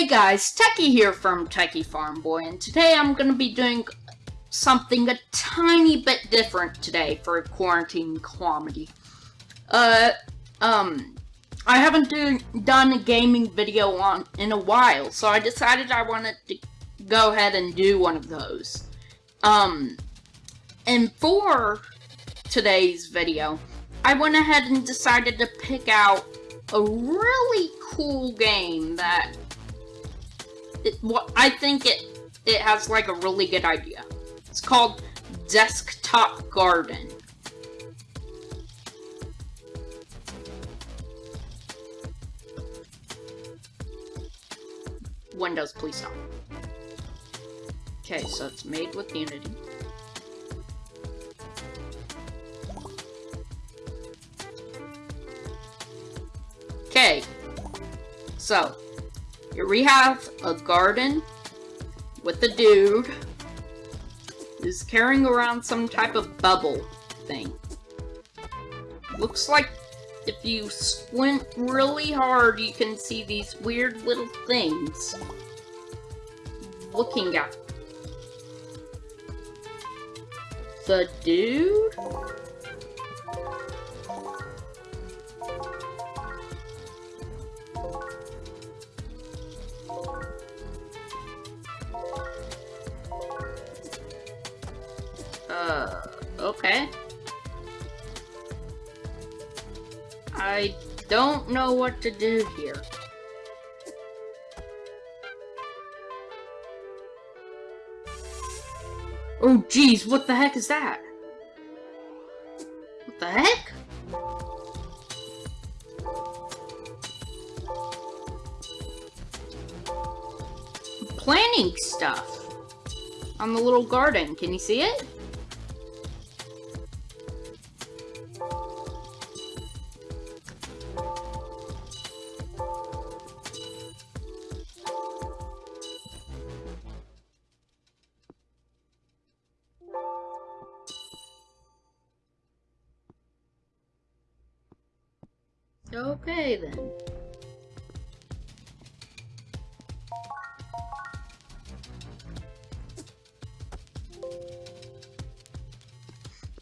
Hey guys, Techie here from Techie Farm Boy, and today I'm going to be doing something a tiny bit different today for quarantine comedy. Uh, um, I haven't do, done a gaming video on in a while, so I decided I wanted to go ahead and do one of those. Um, and for today's video, I went ahead and decided to pick out a really cool game that it, well, I think it it has like a really good idea. It's called Desktop Garden. Windows, please stop. Okay, so it's made with Unity. Okay, so we have a garden with a dude who's carrying around some type of bubble thing. Looks like if you squint really hard, you can see these weird little things looking at the dude? Uh, okay. I don't know what to do here. Oh geez, what the heck is that? What the heck? Planning stuff on the little garden. Can you see it? Okay, then.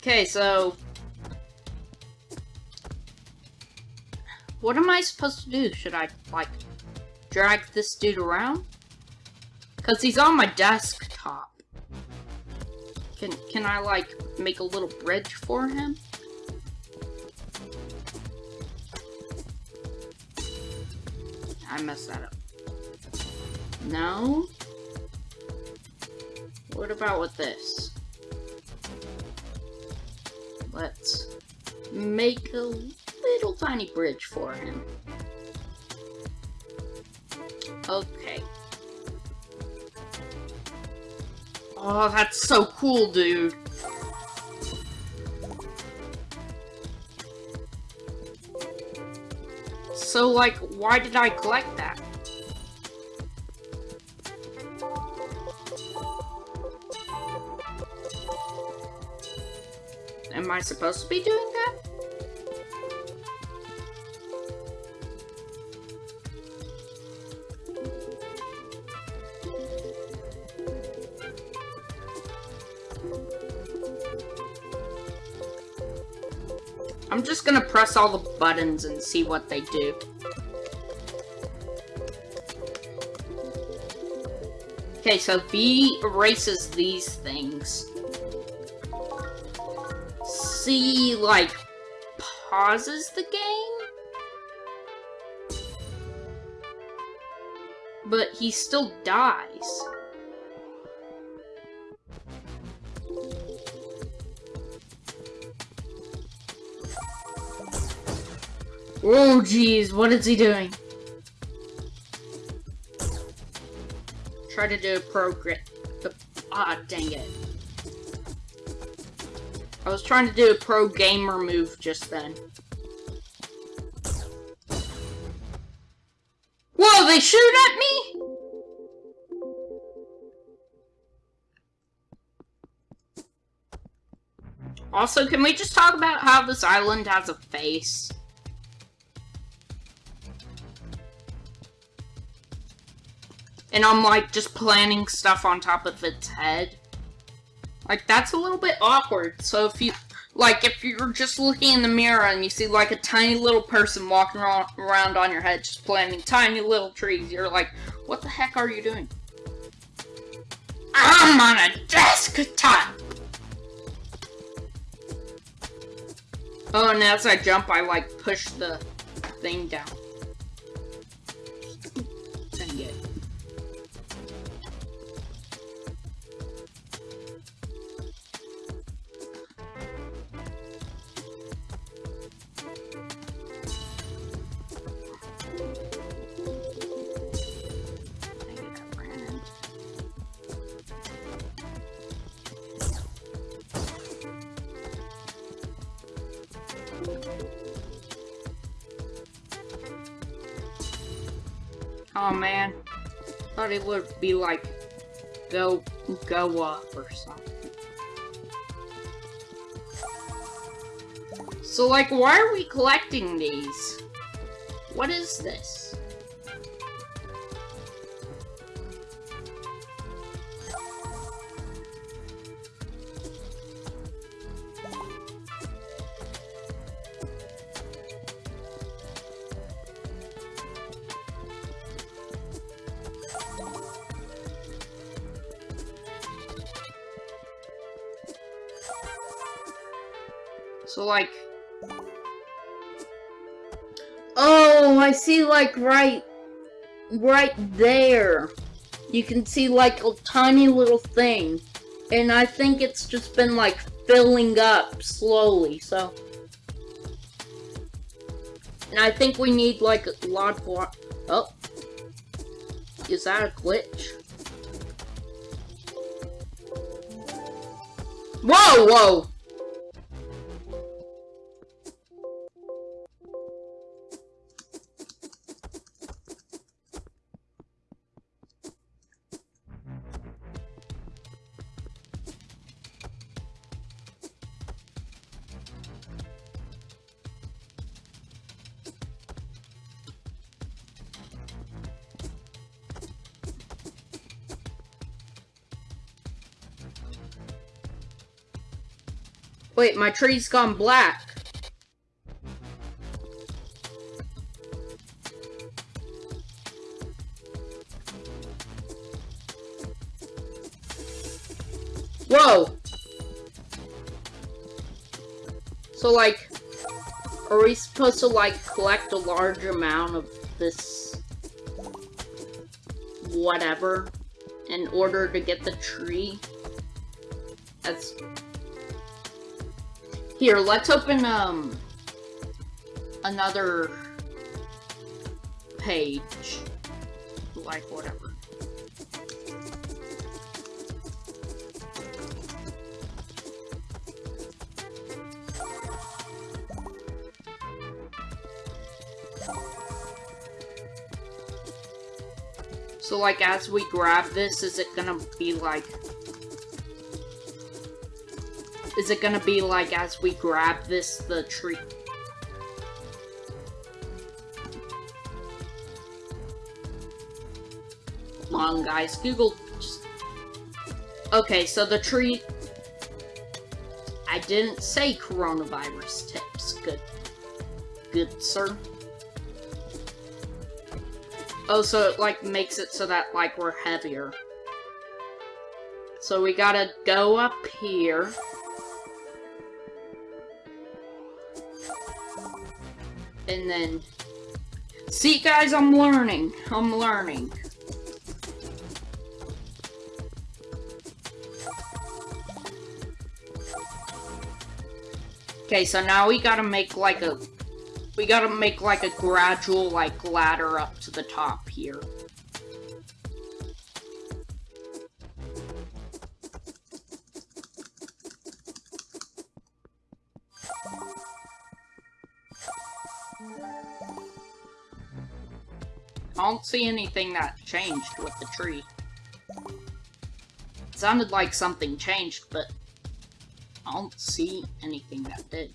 Okay, so... What am I supposed to do? Should I, like, drag this dude around? Because he's on my desktop. Can, can I, like, make a little bridge for him? I messed that up. No? What about with this? Let's make a little tiny bridge for him. Okay. Oh, that's so cool, dude. So, like, why did I collect that? Am I supposed to be doing that? I'm just gonna press all the buttons and see what they do. Okay, so B erases these things. C, like, pauses the game? But he still dies. Oh, jeez, what is he doing? Try to do a pro grit. Ah, dang it. I was trying to do a pro gamer move just then. Whoa, they shoot at me? Also, can we just talk about how this island has a face? And I'm like just planting stuff on top of its head. Like that's a little bit awkward. So if you like if you're just looking in the mirror and you see like a tiny little person walking around on your head just planting tiny little trees, you're like, what the heck are you doing? I'm on a desktop! Oh, and as I jump, I like push the thing down. Oh man, thought it would be like go go up or something. So like, why are we collecting these? What is this? Oh, I see, like, right... Right there. You can see, like, a tiny little thing. And I think it's just been, like, filling up slowly, so... And I think we need, like, a lot more. Oh. Is that a glitch? Whoa, whoa! Wait, my tree's gone black. Whoa! So, like, are we supposed to, like, collect a large amount of this whatever in order to get the tree? That's here, let's open, um, another page. Like, whatever. So, like, as we grab this, is it gonna be, like, is it gonna be like as we grab this, the tree? Come on, guys. Google. Just... Okay, so the tree. I didn't say coronavirus tips. Good. Good, sir. Oh, so it, like, makes it so that, like, we're heavier. So we gotta go up here. And then... See, guys, I'm learning. I'm learning. Okay, so now we gotta make like a... We gotta make like a gradual, like, ladder up to the top here. Don't see anything that changed with the tree. It sounded like something changed, but I don't see anything that did.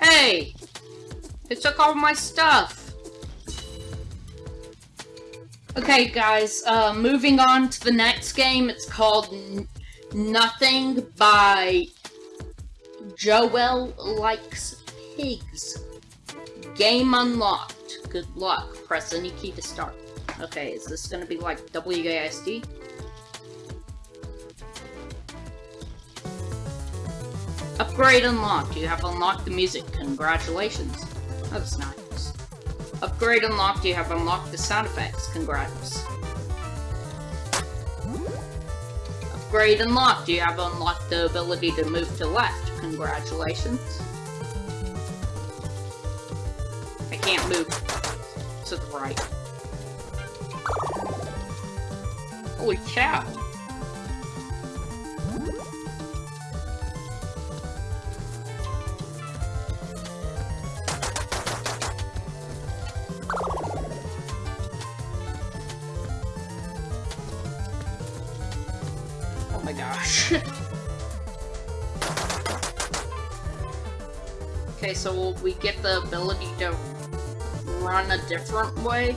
Hey! It took all my stuff. Okay, guys, uh, moving on to the next game. It's called N Nothing by Joel Likes Pigs. Game unlocked. Good luck. Press any key to start. Okay, is this gonna be like WASD? Upgrade unlocked. You have unlocked the music. Congratulations. That's nice. Upgrade unlocked. You have unlocked the sound effects. Congrats. Upgrade unlocked. You have unlocked the ability to move to left. Congratulations. I can't move to the right. Holy cow. So we get the ability to run a different way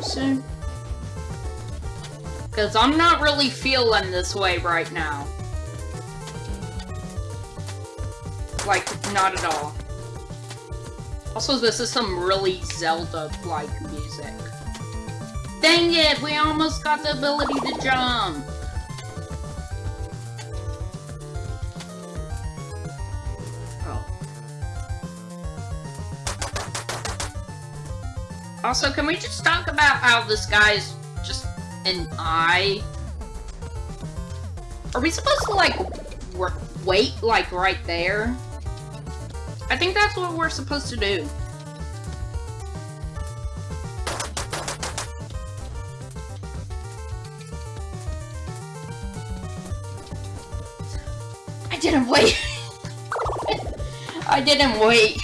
soon? Because I'm not really feeling this way right now. Like, not at all. Also, this is some really Zelda-like music. Dang it, we almost got the ability to jump! Also, can we just talk about how this guy's just an eye? Are we supposed to, like, wait, like, right there? I think that's what we're supposed to do. I didn't wait. I didn't wait.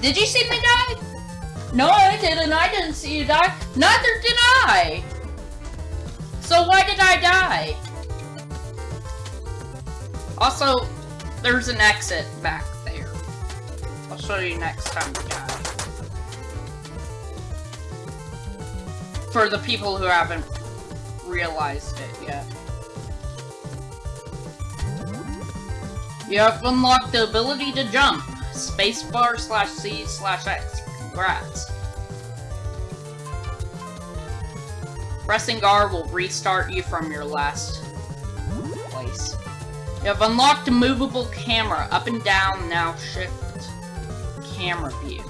Did you see me die? No, I didn't. I didn't see you die. Neither did I. So why did I die? Also, there's an exit back there. I'll show you next time we die. For the people who haven't realized it yet. You have unlocked the ability to jump. Spacebar slash C slash X. Congrats. Pressing R will restart you from your last place. You have unlocked a movable camera. Up and down, now shift camera view.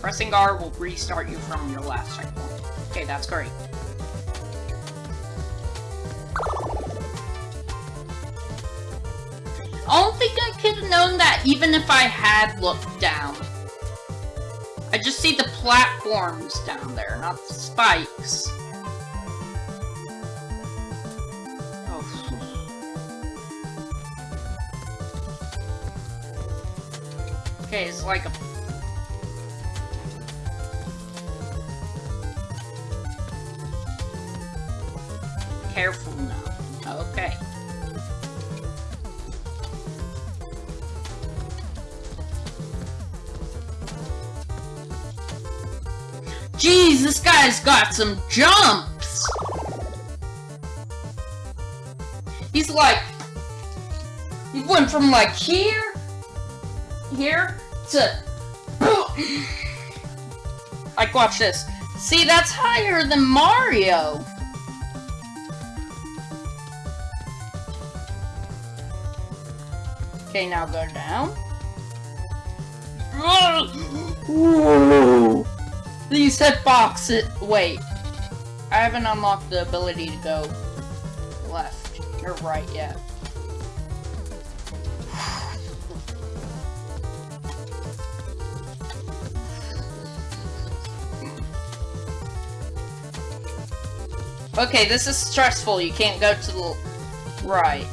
Pressing R will restart you from your last checkpoint. Okay, that's great. Known that even if I had looked down. I just see the platforms down there, not the spikes. Oh. Okay, it's like a... got some jumps! He's like... He went from like here, here, to... like, watch this. See, that's higher than Mario! Okay, now go down. Whoa! These hitboxes. Wait. I haven't unlocked the ability to go left or right yet. Okay, this is stressful. You can't go to the Right.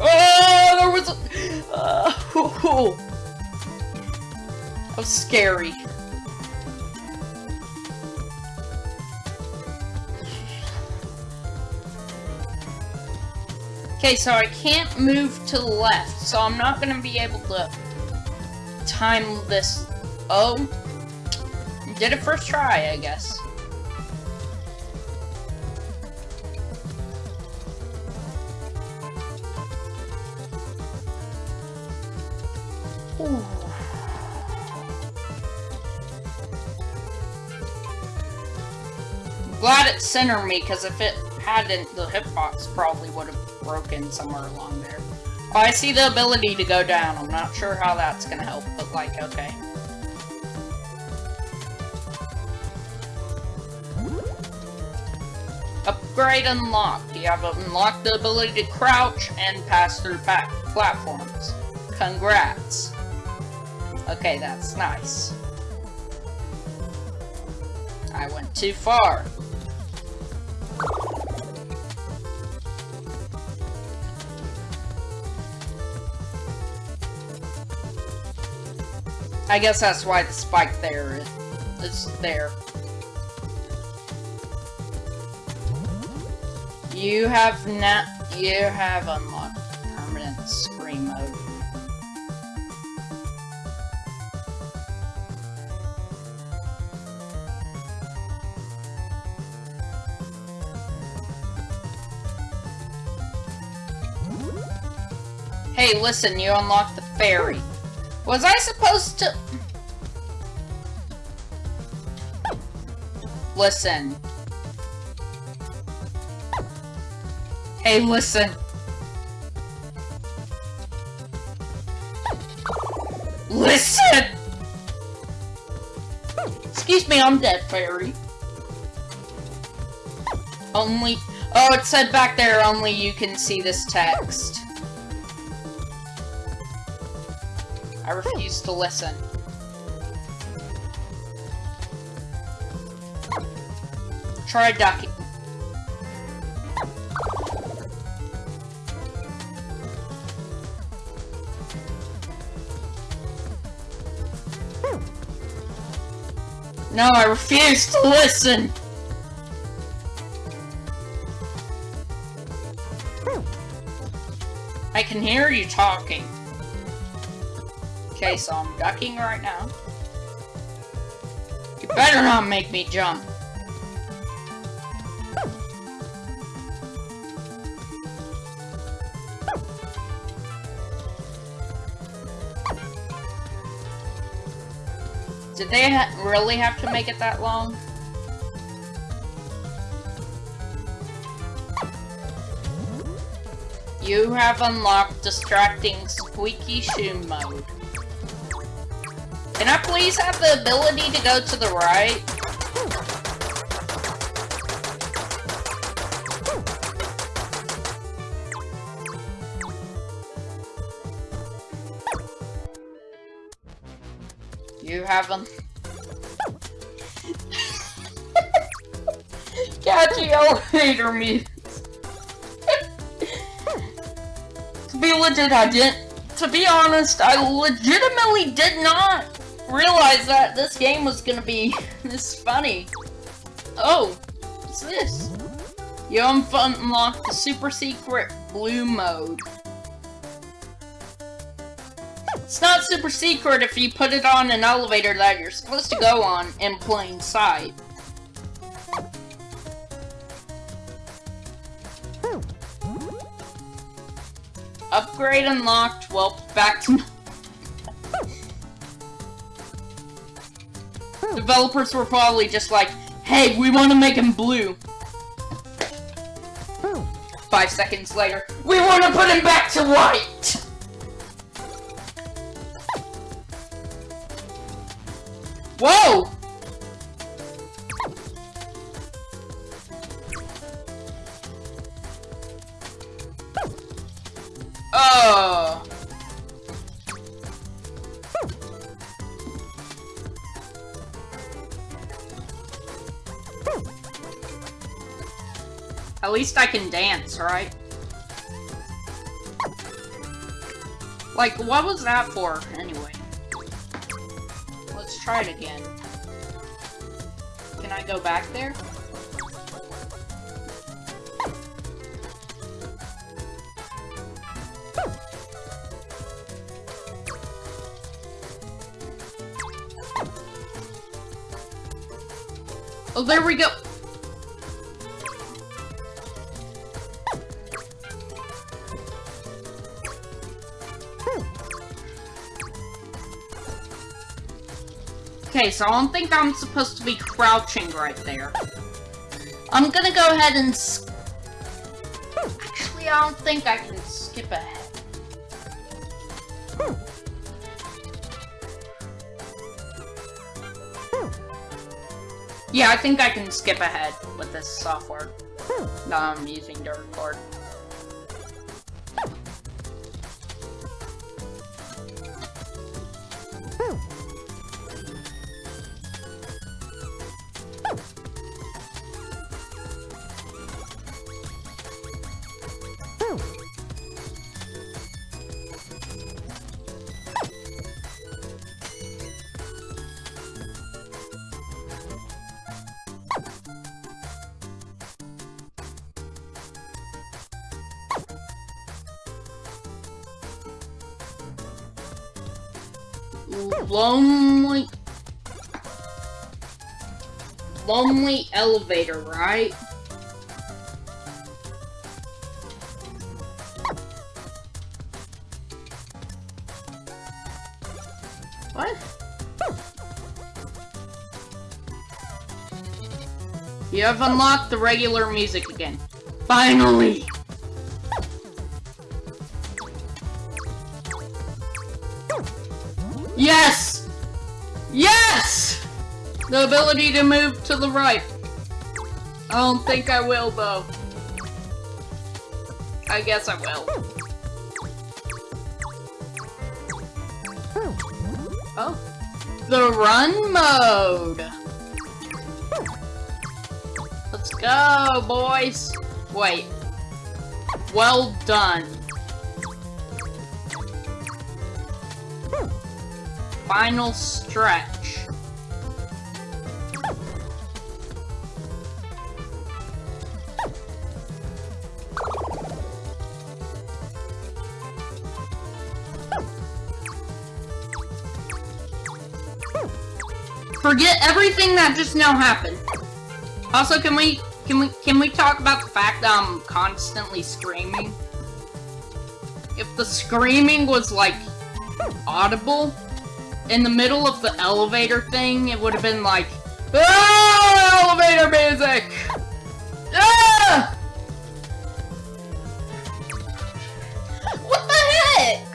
Oh, there was a... Uh, That was scary. Okay, so I can't move to the left, so I'm not going to be able to time this. Oh, did it first try, I guess. Centered me, because if it hadn't, the hitbox probably would have broken somewhere along there. Oh, I see the ability to go down. I'm not sure how that's gonna help, but like, okay. Upgrade unlocked. You have unlocked the ability to crouch and pass through platforms. Congrats. Okay, that's nice. I went too far. I guess that's why the spike there is there. You have not you have unlocked permanent screen mode. Hey, listen, you unlocked the fairy. Was I supposed to... Listen. Hey, listen. Listen! Excuse me, I'm dead, fairy. Only... Oh, it said back there, only you can see this text. I refuse to listen. Try ducking. No, I refuse to listen! I can hear you talking. Okay, so I'm ducking right now. You better not make me jump. Did they ha really have to make it that long? You have unlocked distracting squeaky shoe mode. Can I please have the ability to go to the right? You haven't. Catchy elevator music. to be legit, I didn't. To be honest, I legitimately did not realize that this game was gonna be this funny. Oh, what's this? You unlocked the super secret blue mode. It's not super secret if you put it on an elevator that you're supposed to go on in plain sight. Upgrade unlocked. Well, back to Developers were probably just like, hey, we want to make him blue. Hmm. Five seconds later, we want to put him back to white! Whoa! Least I can dance, right? Like, what was that for, anyway? Let's try it again. Can I go back there? Oh, there we go! Okay, so I don't think I'm supposed to be crouching right there. I'm gonna go ahead and... Actually, I don't think I can skip ahead. Yeah, I think I can skip ahead with this software that I'm using to record. Lonely... Lonely elevator, right? What? You have unlocked the regular music again. Finally! Yes! Yes! The ability to move to the right. I don't think I will, though. I guess I will. Oh. The run mode! Let's go, boys! Wait. Well done. Final stretch. Forget everything that just now happened. Also, can we can we can we talk about the fact that I'm constantly screaming? If the screaming was like audible, in the middle of the elevator thing, it would have been like, ah, elevator music! Ah! What the heck?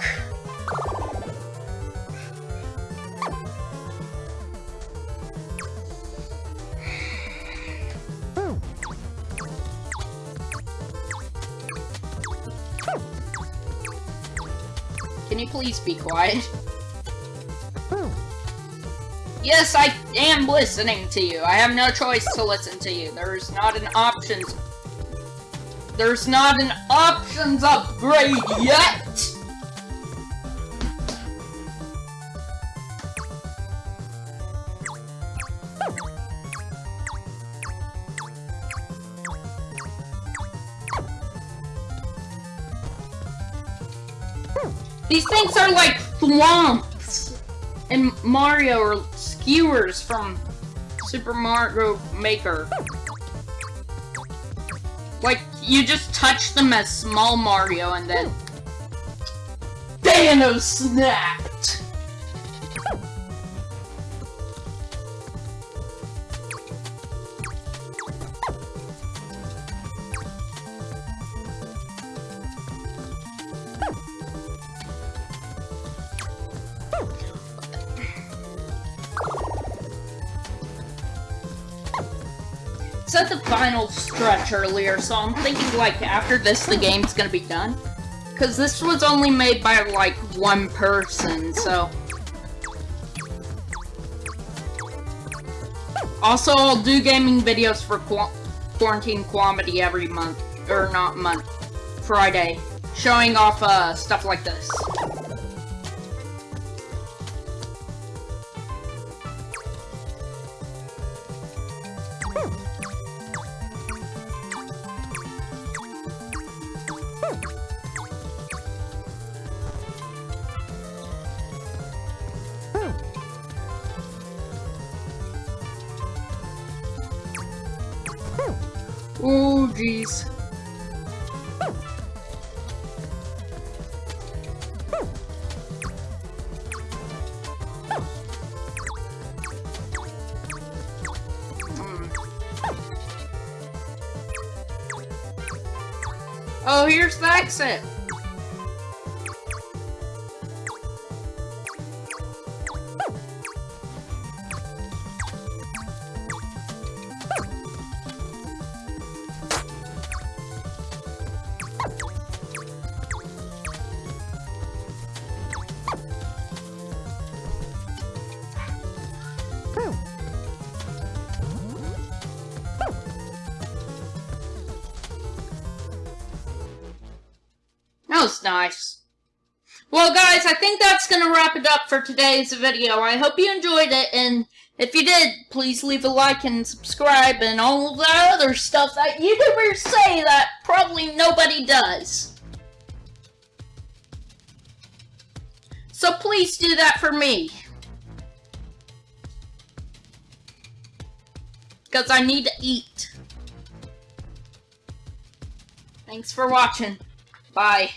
Can you please be quiet? Yes, I am listening to you. I have no choice to listen to you. There's not an options... There's not an options upgrade yet! These things are like thwomps in Mario or skewers from Super Mario Maker. Like, you just touch them as small Mario and then... Thanos snapped! Said the final stretch earlier, so I'm thinking, like, after this, the game's gonna be done. Because this was only made by, like, one person, so... Also, I'll do gaming videos for quarantine comedy every month, or not month, Friday, showing off uh, stuff like this. Oh. Hmm. Oh, here's the exit. Was nice. Well, guys, I think that's going to wrap it up for today's video. I hope you enjoyed it, and if you did, please leave a like and subscribe and all that other stuff that YouTubers say that probably nobody does. So please do that for me. Because I need to eat. Thanks for watching. Bye.